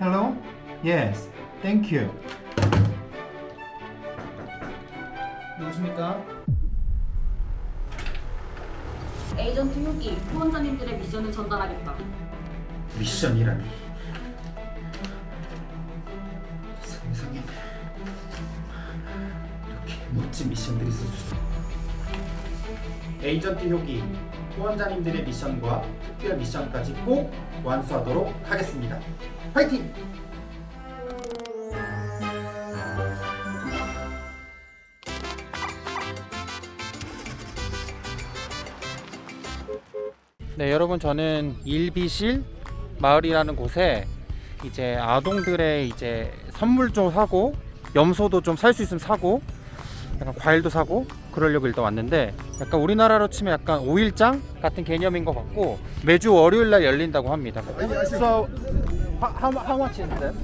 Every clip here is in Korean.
Hello? Yes. Thank you. 누구십니까? 에이전트 효기 후원자님들의 미션을 전달하겠다. 미션이라니. 세상에 이렇게 멋진 미션들이 있을 수. 에이전트 효기 후원자님들의 미션과 특별 미션까지 꼭 완수하도록 하겠습니다. 화이팅! 네 여러분 저는 일비실 마을이라는 곳에 이제 아동들의 이제 선물 좀 사고 염소도 좀 살 수 있으면 사고 약간 과일도 사고 그러려고 일단 왔는데 약간 우리나라로 치면 약간 5일장 같은 개념인 것 같고 매주 월요일 날 열린다고 합니다. How, how much is that?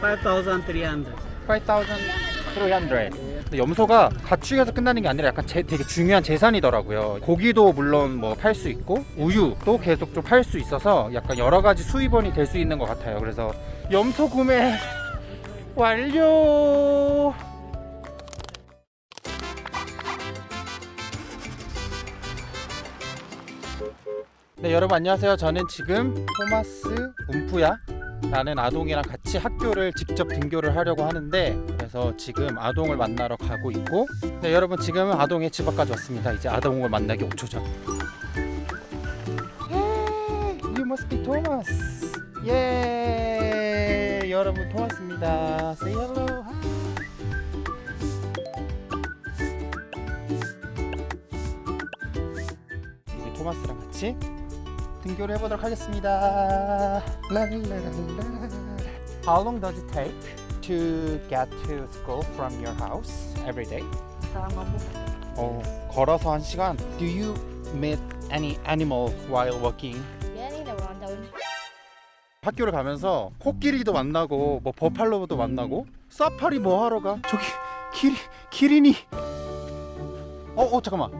5,300. 5,300. 근데 염소가 가축에서 끝나는 게 아니라 약간 제, 되게 중요한 재산이더라고요. 고기도 물론 뭐 팔 수 있고 우유도 계속 좀 팔 수 있어서 약간 여러 가지 수입원이 될 수 있는 것 같아요. 그래서 염소 구매 완료. 네 여러분 안녕하세요. 저는 지금 토마스 움프야 라는 아동이랑 같이 학교를 직접 등교를 하려고 하는데 그래서 지금 아동을 만나러 가고 있고 네 여러분 지금은 아동의 집 앞까지 왔습니다. 이제 아동을 만나기 5초 전. Hey, You must be Thomas. 예 여러분 토마스입니다. Say hello. 이제 토마스랑 같이 등교를 해보도록 하겠습니다. How long does it take to get to school from your house every day? 어, 걸어서 한 시간. Do you meet any animal while walking? 학교를 가면서 코끼리도 만나고 뭐 버팔로도 만나고 사파리 뭐 하러 가? 저기 키리 키리니. 어, 어 잠깐만.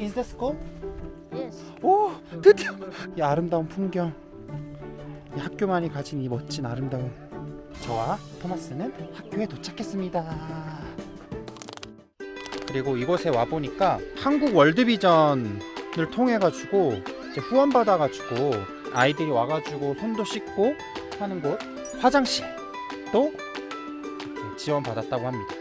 Is that school? Yes. 오 드디어 이 아름다운 풍경 이 학교만이 가진 이 멋진 아름다움. 저와 토마스는 학교에 도착했습니다. 그리고 이곳에 와 보니까 한국 월드비전을 통해 가지고 이제 후원 받아 가지고 아이들이 와 가지고 손도 씻고 하는 곳 화장실도 이렇게 지원 받았다고 합니다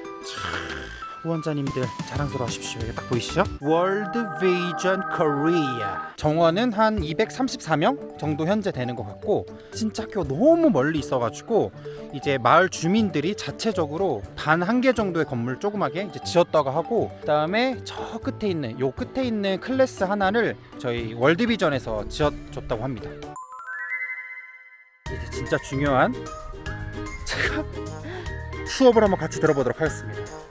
후원자님들 자랑스러워 하십시오. 여기 딱 보이시죠? 월드 비전 코리아 정원은 한 234명 정도 현재 되는 것 같고 진짜 학교가 너무 멀리 있어가지고 이제 마을 주민들이 자체적으로 단 한 개 정도의 건물 조그맣게 이제 지었다고 하고 그 다음에 저 끝에 있는 요 끝에 있는 클래스 하나를 저희 월드 비전에서 지어줬다고 합니다. 이제 진짜 중요한 제가 수업을 한번 같이 들어보도록 하겠습니다.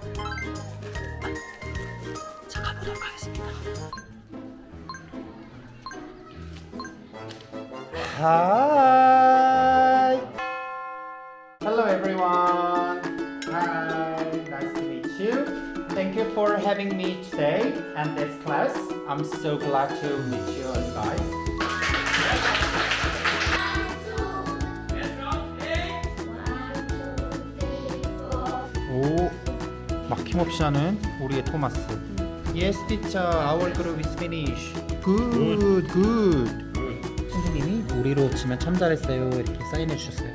Hi. Hello everyone. Hi. Nice to meet you. Thank you for having me today and this class. I'm so glad to meet you guys. 오, 막힘없이 하는 우리의 토마스. Yes, teacher. Our group is finished. Good, good. 우리로 치면 참 잘했어요. 이렇게 사인해 주셨어요.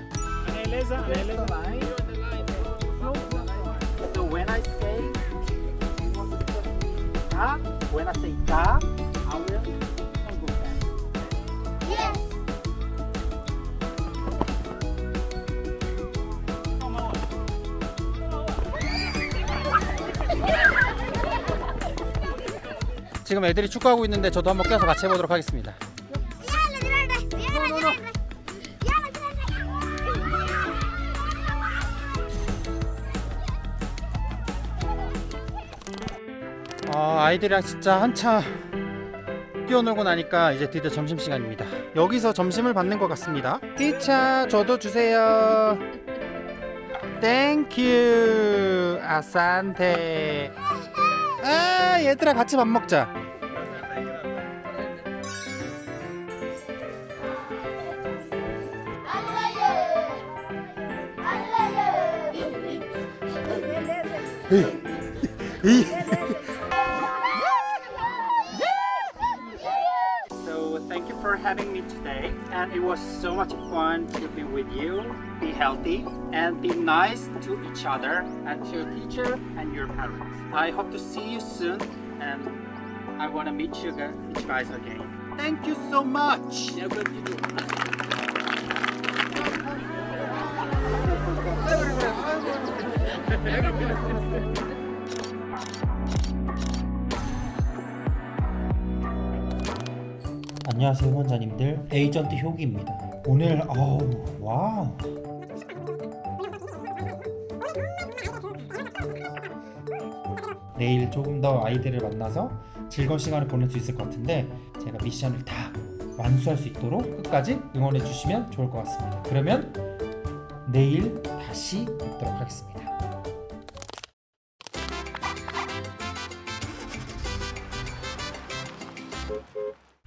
지금 애들이 축구하고 있는데 저도 한번 껴서 같이 해보도록 하겠습니다. 어, 아이들이랑 진짜 한참 뛰어놀고 나니까 이제 드디어 점심시간입니다. 여기서 점심을 받는 것 같습니다. 1차 저도 주세요. Thank you asante. 아 얘들아 같이 밥 먹자. 이이 having me today, and it was so much fun to be with you. Be healthy and be nice to each other and to your teacher and your parents. I hope to see you soon, and I want to meet you guys, meet you guys again. Thank you so much. 안녕하세요 원자님들. 에이전트 효기입니다. 오늘 어우 와우. 내일 조금 더 아이들을 만나서 즐거운 시간을 보낼 수 있을 것 같은데 제가 미션을 다 완수할 수 있도록 끝까지 응원해 주시면 좋을 것 같습니다. 그러면 내일 다시 뵙도록 하겠습니다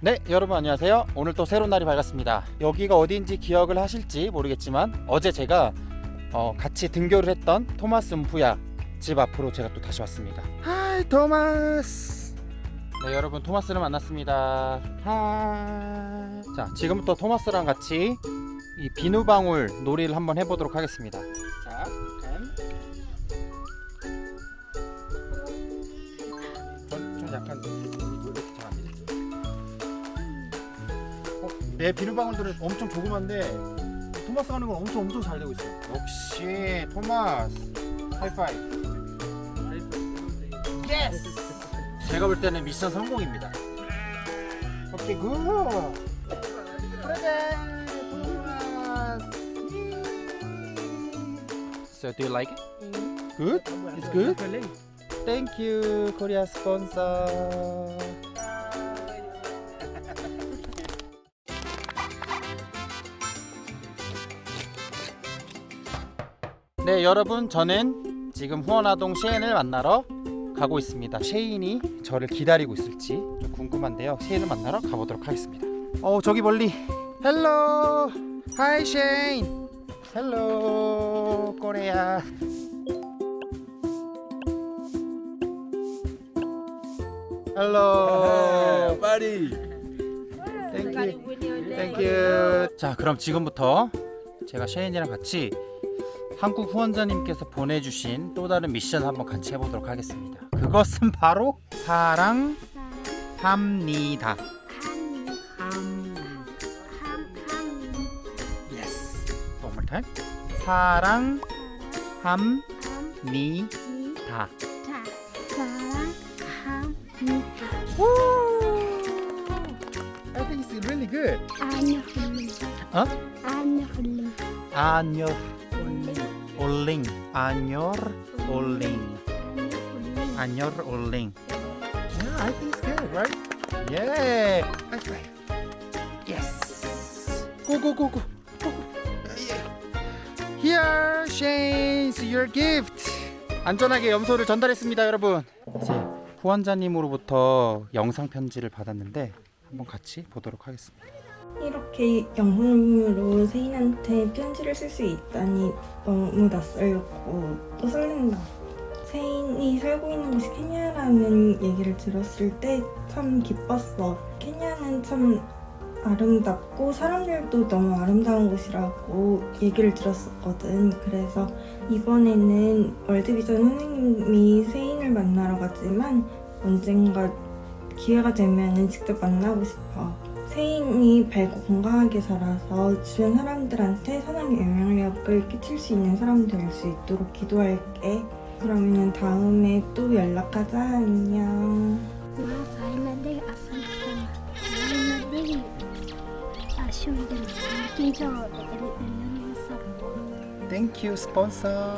네 여러분 안녕하세요. 오늘 또 새로운 날이 밝았습니다. 여기가 어디인지 기억을 하실지 모르겠지만 어제 제가 어, 같이 등교를 했던 토마스 음프야 집 앞으로 제가 또 다시 왔습니다. Hi 토마스. 네 여러분 토마스를 만났습니다. Hi 자 지금부터 토마스랑 같이 이 비누방울 놀이를 한번 해보도록 하겠습니다 내 비누방울들은 엄청 조그만데 토마스 하는 건 엄청 엄청 잘 되고 있어요. 역시 토마스 하이파이브. Yes. 제가 볼 때는 미션 성공입니다. Okay good. Present 토마스. So do you like it? Good? It's good? Thank you, Korea sponsor. 네 여러분 저는 지금 후원아동 셰인을 만나러 가고 있습니다. 셰인이 저를 기다리고 있을지 좀 궁금한데요. 셰인을 만나러 가보도록 하겠습니다. 어 저기 멀리. Hello! Hi 셰인! Hello Korea Hello 파리 Thank you Thank you 자 그럼 지금부터 제가 셰인이랑 같이 한국 후원자님께서 보내주신 또 다른 미션 한번 같이 해보도록 하겠습니다. 그것은 바로 사랑합니다. Yes. One more time. 사랑합니다. I think it's really good. 어? 안녕 올링 안녕 올링 안녕 올링 Yeah, I think it's good, right? Yeah. High five. Yes. Go go go go. go. Yeah. Here, Shane's your gift. 안전하게 염소를 전달했습니다, 여러분. 이제 후원자님으로부터 영상 편지를 받았는데 한번 같이 보도록 하겠습니다. 이렇게 영상으로 세인한테 편지를 쓸 수 있다니 너무 낯설고 또 설렌다. 세인이 살고 있는 곳이 케냐라는 얘기를 들었을 때 참 기뻤어. 케냐는 참 아름답고 사람들도 너무 아름다운 곳이라고 얘기를 들었었거든. 그래서 이번에는 월드비전 선생님이 세인을 만나러 가지만 언젠가 기회가 되면 직접 만나고 싶어. 세인이 밝고 건강하게 자라서 주변 사람들한테 선한 영향력을 끼칠 수 있는 사람 될 수 있도록 기도할게. 그러면 다음에 또 연락하자. 안녕. Thank you, sponsor.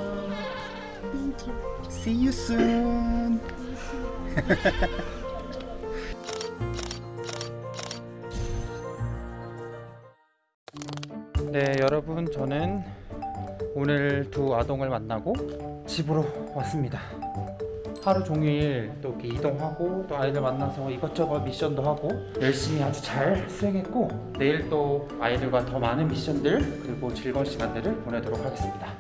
Thank you. See you soon. 네 여러분 저는 오늘 두 아동을 만나고 집으로 왔습니다. 하루 종일 또 이동하고 또 아이들 만나서 이것저것 미션도 하고 열심히 아주 잘 수행했고 내일 또 아이들과 더 많은 미션들 그리고 즐거운 시간들을 보내도록 하겠습니다.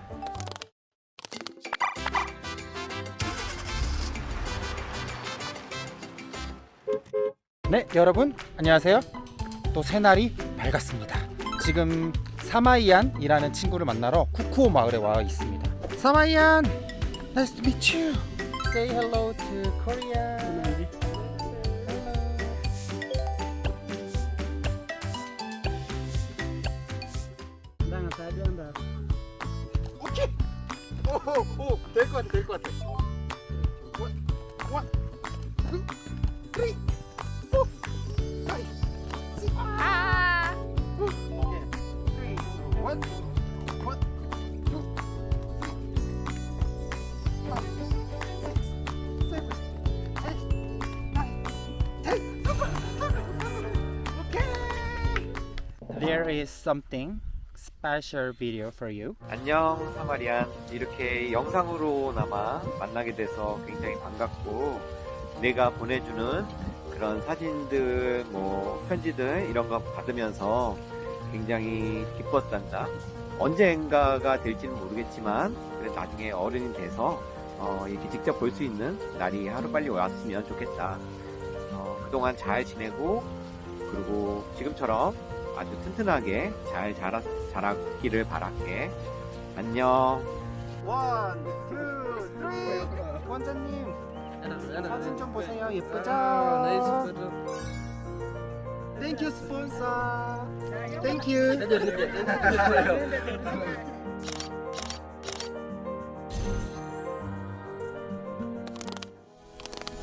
네 여러분 안녕하세요. 또 새날이 밝았습니다. 지금 사마이안이라는 친구를 만나러 쿠쿠오 마을에 와 있습니다. 사마이안, nice to meet you. Say hello to Korea. 오케이. 오오 될것 같아 될것 같아. 원, 원, 투, 쓰리, 포, 파이브, 식 There is something special video for you. 안녕 사마리안 이렇게 영상으로나마 만나게 돼서 굉장히 반갑고 내가 보내주는 그런 사진들 뭐 편지들 이런 거 받으면서 굉장히 기뻤단다 언젠가가 될지는 모르겠지만 그래 나중에 어른이 돼서 어, 이렇게 직접 볼 수 있는 날이 하루빨리 왔으면 좋겠다 어, 그동안 잘 지내고 그리고 지금처럼 아주 튼튼하게 잘 자라, 자라기를 바랄게. 안녕. One, two, three. 원장님 사진 좀 보세요. 예쁘죠? Thank you sponsor. Thank you.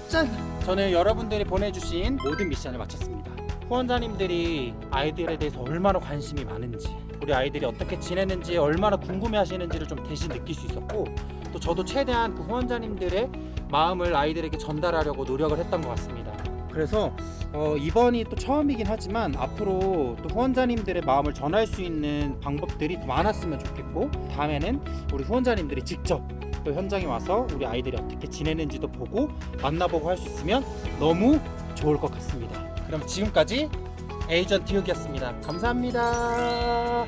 짠! 저는 여러분들이 보내주신 모든 미션을 마쳤습니다. 후원자님들이 아이들에 대해서 얼마나 관심이 많은지, 우리 아이들이 어떻게 지내는지 얼마나 궁금해 하시는지를 좀 대신 느낄 수 있었고, 또 저도 최대한 그 후원자님들의 마음을 아이들에게 전달하려고 노력을 했던 것 같습니다. 그래서 어, 이번이 또 처음이긴 하지만 앞으로 또 후원자님들의 마음을 전할 수 있는 방법들이 더 많았으면 좋겠고 다음에는 우리 후원자님들이 직접 또 현장에 와서 우리 아이들이 어떻게 지내는지도 보고 만나보고 할 수 있으면 너무 좋을 것 같습니다. 그럼 지금까지 에이전트 혁이었습니다. 감사합니다.